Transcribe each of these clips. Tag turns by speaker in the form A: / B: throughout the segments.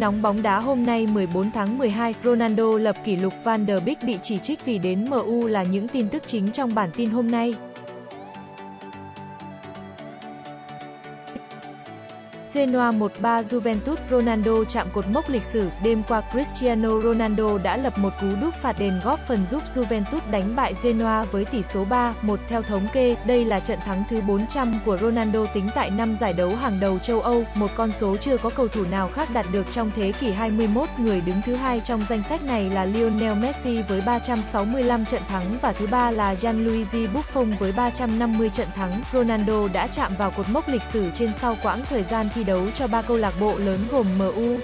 A: Tin nóng bóng đá hôm nay 14 tháng 12, Ronaldo lập kỷ lục Van der Beek bị chỉ trích vì đến MU là những tin tức chính trong bản tin hôm nay. Genoa 1-3 Juventus Ronaldo chạm cột mốc lịch sử, đêm qua Cristiano Ronaldo đã lập một cú đúp phạt đền góp phần giúp Juventus đánh bại Genoa với tỷ số 3-1 theo thống kê, đây là trận thắng thứ 400 của Ronaldo tính tại năm giải đấu hàng đầu châu Âu, một con số chưa có cầu thủ nào khác đạt được trong thế kỷ 21, người đứng thứ hai trong danh sách này là Lionel Messi với 365 trận thắng và thứ ba là Gianluigi Buffon với 350 trận thắng. Ronaldo đã chạm vào cột mốc lịch sử trên sau quãng thời gian thi đấu cho ba câu lạc bộ lớn gồm MU,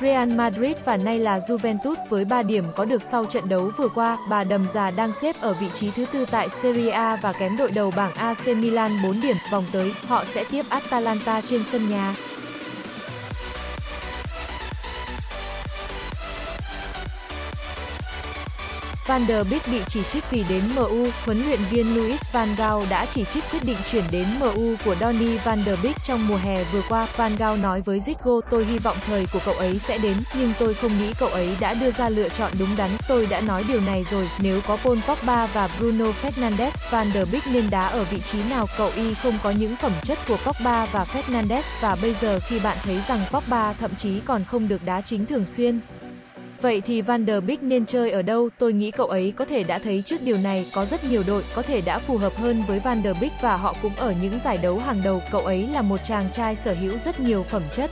A: Real Madrid và nay là Juventus với 3 điểm có được sau trận đấu vừa qua, bà đầm già đang xếp ở vị trí thứ tư tại Serie A và kém đội đầu bảng AC Milan 4 điểm, vòng tới, họ sẽ tiếp Atalanta trên sân nhà. Van der Beek bị chỉ trích vì đến MU, huấn luyện viên Louis van Gaal đã chỉ trích quyết định chuyển đến MU của Donny van der Beek trong mùa hè vừa qua. Van Gaal nói với Zico, tôi hy vọng thời của cậu ấy sẽ đến, nhưng tôi không nghĩ cậu ấy đã đưa ra lựa chọn đúng đắn. Tôi đã nói điều này rồi, nếu có Paul Pogba và Bruno Fernandes, Van der Beek nên đá ở vị trí nào cậu y không có những phẩm chất của Pogba và Fernandes, và bây giờ khi bạn thấy rằng Pogba thậm chí còn không được đá chính thường xuyên. Vậy thì Van der Beek nên chơi ở đâu? Tôi nghĩ cậu ấy có thể đã thấy trước điều này, có rất nhiều đội có thể đã phù hợp hơn với Van der Beek và họ cũng ở những giải đấu hàng đầu. Cậu ấy là một chàng trai sở hữu rất nhiều phẩm chất.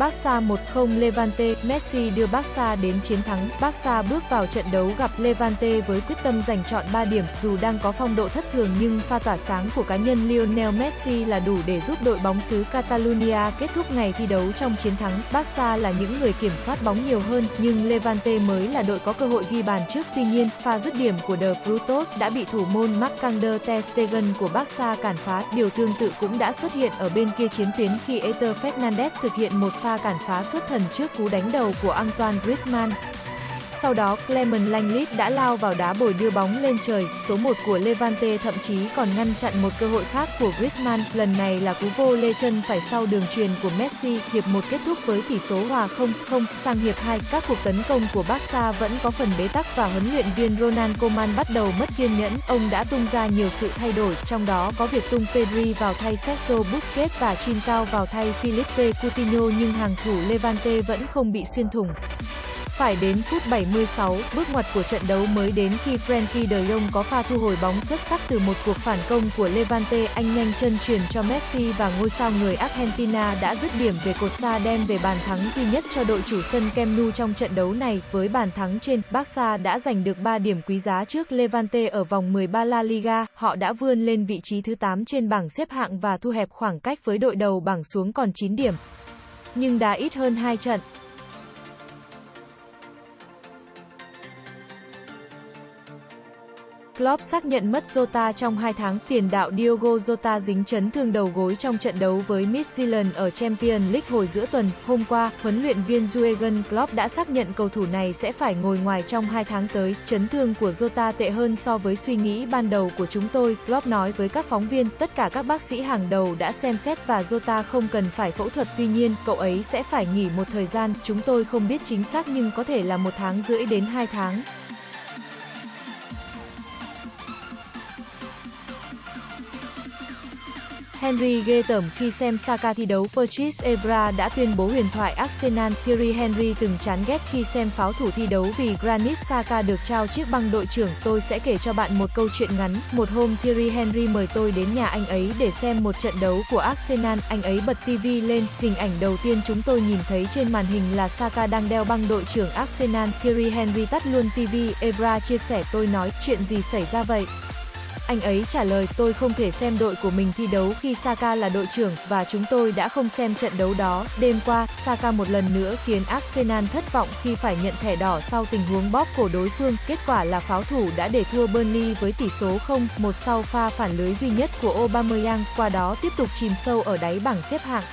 A: Barca 1-0 Levante, Messi đưa Barca đến chiến thắng. Barca bước vào trận đấu gặp Levante với quyết tâm giành chọn 3 điểm, dù đang có phong độ thất thường nhưng pha tỏa sáng của cá nhân Lionel Messi là đủ để giúp đội bóng xứ Catalonia kết thúc ngày thi đấu trong chiến thắng. Barca là những người kiểm soát bóng nhiều hơn, nhưng Levante mới là đội có cơ hội ghi bàn trước. Tuy nhiên, pha dứt điểm của De Frutos đã bị thủ môn Marc-André Ter Stegen của Barca cản phá. Điều tương tự cũng đã xuất hiện ở bên kia chiến tuyến khi Eter Fernandez thực hiện một pha cản phá xuất thần trước cú đánh đầu của Antoine Griezmann. Sau đó, Clement Langlit đã lao vào đá bồi đưa bóng lên trời, số 1 của Levante thậm chí còn ngăn chặn một cơ hội khác của Griezmann, lần này là cú vô lê chân phải sau đường truyền của Messi, hiệp 1 kết thúc với tỷ số hòa 0-0, sang hiệp 2, các cuộc tấn công của Barca vẫn có phần bế tắc và huấn luyện viên Ronald Koeman bắt đầu mất kiên nhẫn, ông đã tung ra nhiều sự thay đổi, trong đó có việc tung Pedri vào thay Sergio Busquets và Trincao vào thay Philippe Coutinho nhưng hàng thủ Levante vẫn không bị xuyên thủng. Phải đến phút 76, bước ngoặt của trận đấu mới đến khi Frankie de Jong có pha thu hồi bóng xuất sắc từ một cuộc phản công của Levante, anh nhanh chân truyền cho Messi và ngôi sao người Argentina đã dứt điểm về cột xa đem về bàn thắng duy nhất cho đội chủ sân Camp Nou trong trận đấu này. Với bàn thắng trên, Barca đã giành được 3 điểm quý giá trước Levante ở vòng 13 La Liga, họ đã vươn lên vị trí thứ 8 trên bảng xếp hạng và thu hẹp khoảng cách với đội đầu bảng xuống còn 9 điểm. Nhưng đã ít hơn 2 trận. Klopp xác nhận mất Jota trong 2 tháng, tiền đạo Diogo Jota dính chấn thương đầu gối trong trận đấu với Midtjylland ở Champions League hồi giữa tuần. Hôm qua, huấn luyện viên Jurgen Klopp đã xác nhận cầu thủ này sẽ phải ngồi ngoài trong 2 tháng tới. Chấn thương của Jota tệ hơn so với suy nghĩ ban đầu của chúng tôi, Klopp nói với các phóng viên, tất cả các bác sĩ hàng đầu đã xem xét và Jota không cần phải phẫu thuật, tuy nhiên, cậu ấy sẽ phải nghỉ một thời gian, chúng tôi không biết chính xác nhưng có thể là một tháng rưỡi đến 2 tháng. Henry ghê tởm khi xem Saka thi đấu Patrice Evra đã tuyên bố huyền thoại Arsenal. Thierry Henry từng chán ghét khi xem pháo thủ thi đấu vì Granit Saka được trao chiếc băng đội trưởng. Tôi sẽ kể cho bạn một câu chuyện ngắn. Một hôm Thierry Henry mời tôi đến nhà anh ấy để xem một trận đấu của Arsenal. Anh ấy bật TV lên. Hình ảnh đầu tiên chúng tôi nhìn thấy trên màn hình là Saka đang đeo băng đội trưởng Arsenal. Thierry Henry tắt luôn TV. Evra chia sẻ, tôi nói, chuyện gì xảy ra vậy? Anh ấy trả lời, tôi không thể xem đội của mình thi đấu khi Saka là đội trưởng, và chúng tôi đã không xem trận đấu đó. Đêm qua, Saka một lần nữa khiến Arsenal thất vọng khi phải nhận thẻ đỏ sau tình huống bóp cổ đối phương. Kết quả là pháo thủ đã để thua Burnley với tỷ số 0-1 sau pha phản lưới duy nhất của Aubameyang, qua đó tiếp tục chìm sâu ở đáy bảng xếp hạng.